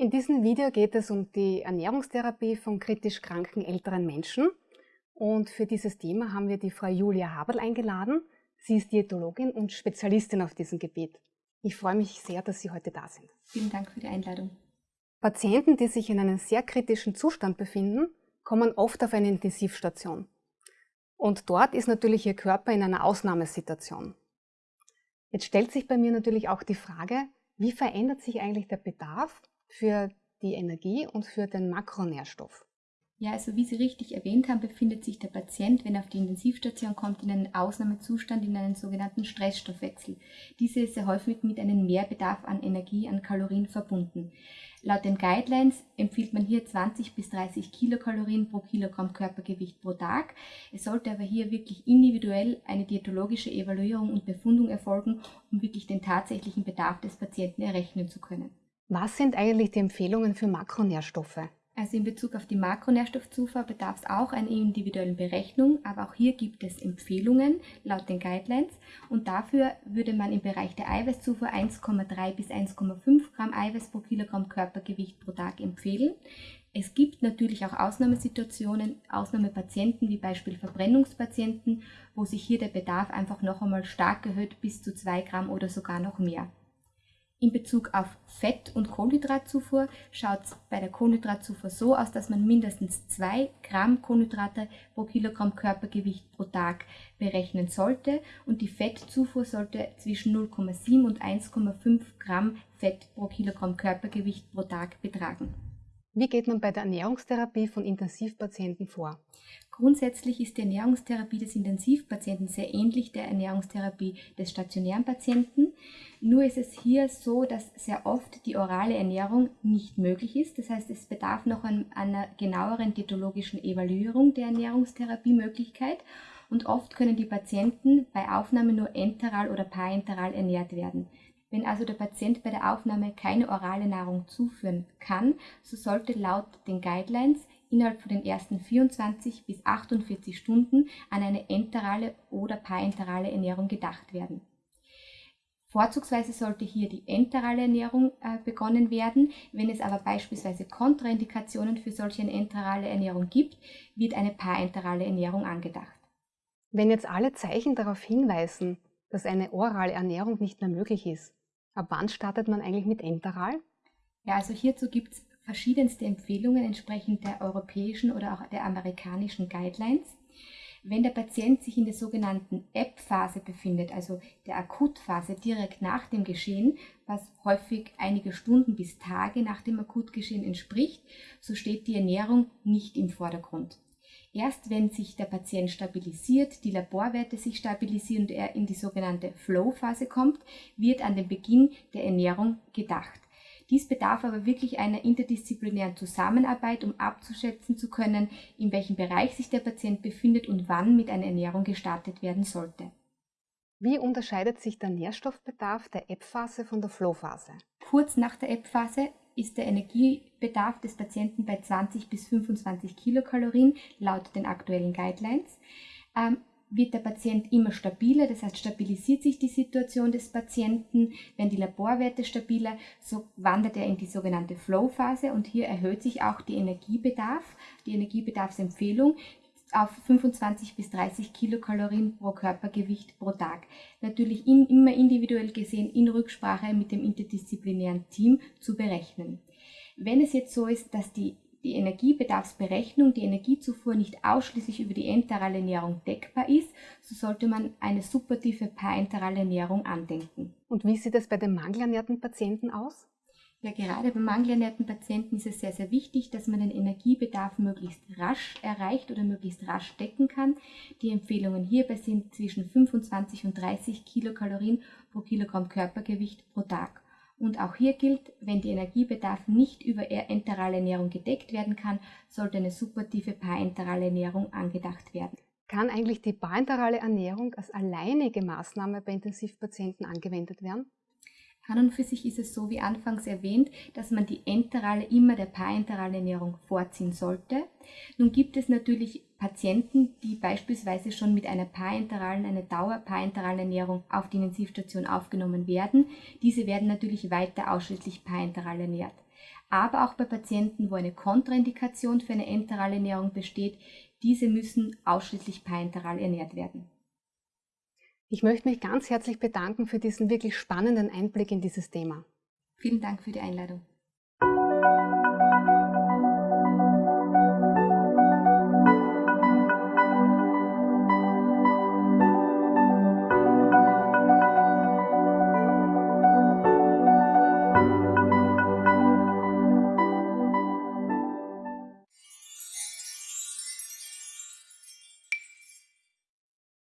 In diesem Video geht es um die Ernährungstherapie von kritisch kranken älteren Menschen. Und für dieses Thema haben wir die Frau Julia Haberl eingeladen. Sie ist Diätologin und Spezialistin auf diesem Gebiet. Ich freue mich sehr, dass Sie heute da sind. Vielen Dank für die Einladung. Patienten, die sich in einem sehr kritischen Zustand befinden, kommen oft auf eine Intensivstation. Und dort ist natürlich ihr Körper in einer Ausnahmesituation. Jetzt stellt sich bei mir natürlich auch die Frage, wie verändert sich eigentlich der Bedarf für die Energie und für den Makronährstoff. Ja, also wie Sie richtig erwähnt haben, befindet sich der Patient, wenn er auf die Intensivstation kommt, in einem Ausnahmezustand, in einem sogenannten Stressstoffwechsel. Diese ist sehr häufig mit einem Mehrbedarf an Energie, an Kalorien verbunden. Laut den Guidelines empfiehlt man hier 20 bis 30 Kilokalorien pro Kilogramm Körpergewicht pro Tag. Es sollte aber hier wirklich individuell eine diätologische Evaluierung und Befundung erfolgen, um wirklich den tatsächlichen Bedarf des Patienten errechnen zu können. Was sind eigentlich die Empfehlungen für Makronährstoffe? Also in Bezug auf die Makronährstoffzufuhr bedarf es auch einer individuellen Berechnung, aber auch hier gibt es Empfehlungen laut den Guidelines und dafür würde man im Bereich der Eiweißzufuhr 1,3 bis 1,5 Gramm Eiweiß pro Kilogramm Körpergewicht pro Tag empfehlen. Es gibt natürlich auch Ausnahmesituationen, Ausnahmepatienten wie Beispiel Verbrennungspatienten, wo sich hier der Bedarf einfach noch einmal stark erhöht bis zu 2 Gramm oder sogar noch mehr. In Bezug auf Fett- und Kohlenhydratzufuhr schaut es bei der Kohlenhydratzufuhr so aus, dass man mindestens 2 Gramm Kohlenhydrate pro Kilogramm Körpergewicht pro Tag berechnen sollte und die Fettzufuhr sollte zwischen 0,7 und 1,5 Gramm Fett pro Kilogramm Körpergewicht pro Tag betragen. Wie geht man bei der Ernährungstherapie von Intensivpatienten vor? Grundsätzlich ist die Ernährungstherapie des Intensivpatienten sehr ähnlich der Ernährungstherapie des stationären Patienten. Nur ist es hier so, dass sehr oft die orale Ernährung nicht möglich ist. Das heißt, es bedarf noch einer genaueren diätologischen Evaluierung der Ernährungstherapiemöglichkeit. Und oft können die Patienten bei Aufnahme nur enteral oder parenteral ernährt werden. Wenn also der Patient bei der Aufnahme keine orale Nahrung zuführen kann, so sollte laut den Guidelines innerhalb von den ersten 24 bis 48 Stunden an eine enterale oder parenterale Ernährung gedacht werden. Vorzugsweise sollte hier die enterale Ernährung äh, begonnen werden. Wenn es aber beispielsweise Kontraindikationen für solche enterale Ernährung gibt, wird eine parenterale Ernährung angedacht. Wenn jetzt alle Zeichen darauf hinweisen, dass eine orale Ernährung nicht mehr möglich ist, ab wann startet man eigentlich mit enteral? Ja, also hierzu gibt es verschiedenste Empfehlungen entsprechend der europäischen oder auch der amerikanischen Guidelines. Wenn der Patient sich in der sogenannten App-Phase befindet, also der Akutphase direkt nach dem Geschehen, was häufig einige Stunden bis Tage nach dem Akutgeschehen entspricht, so steht die Ernährung nicht im Vordergrund. Erst wenn sich der Patient stabilisiert, die Laborwerte sich stabilisieren und er in die sogenannte Flow-Phase kommt, wird an den Beginn der Ernährung gedacht. Dies bedarf aber wirklich einer interdisziplinären Zusammenarbeit, um abzuschätzen zu können, in welchem Bereich sich der Patient befindet und wann mit einer Ernährung gestartet werden sollte. Wie unterscheidet sich der Nährstoffbedarf der App-Phase von der Flow-Phase? Kurz nach der App-Phase ist der Energiebedarf des Patienten bei 20 bis 25 Kilokalorien laut den aktuellen Guidelines. Ähm, wird der Patient immer stabiler, das heißt stabilisiert sich die Situation des Patienten. Wenn die Laborwerte stabiler, so wandert er in die sogenannte Flow-Phase und hier erhöht sich auch die Energiebedarf, die Energiebedarfsempfehlung auf 25 bis 30 Kilokalorien pro Körpergewicht pro Tag. Natürlich in, immer individuell gesehen in Rücksprache mit dem interdisziplinären Team zu berechnen. Wenn es jetzt so ist, dass die die Energiebedarfsberechnung, die Energiezufuhr nicht ausschließlich über die enterale Ernährung deckbar ist, so sollte man eine supportive parenterale Ernährung andenken. Und wie sieht es bei den mangelernährten Patienten aus? Ja, gerade bei mangelernährten Patienten ist es sehr, sehr wichtig, dass man den Energiebedarf möglichst rasch erreicht oder möglichst rasch decken kann. Die Empfehlungen hierbei sind zwischen 25 und 30 Kilokalorien pro Kilogramm Körpergewicht pro Tag. Und auch hier gilt, wenn der Energiebedarf nicht über enterale Ernährung gedeckt werden kann, sollte eine supportive parenterale Ernährung angedacht werden. Kann eigentlich die parenterale Ernährung als alleinige Maßnahme bei Intensivpatienten angewendet werden? An und für sich ist es so, wie anfangs erwähnt, dass man die enterale immer der parenteralen Ernährung vorziehen sollte. Nun gibt es natürlich Patienten, die beispielsweise schon mit einer parenteralen, einer dauerparenteralen Ernährung auf die Intensivstation aufgenommen werden. Diese werden natürlich weiter ausschließlich parenteral ernährt. Aber auch bei Patienten, wo eine Kontraindikation für eine enterale Ernährung besteht, diese müssen ausschließlich parenteral ernährt werden. Ich möchte mich ganz herzlich bedanken für diesen wirklich spannenden Einblick in dieses Thema. Vielen Dank für die Einladung.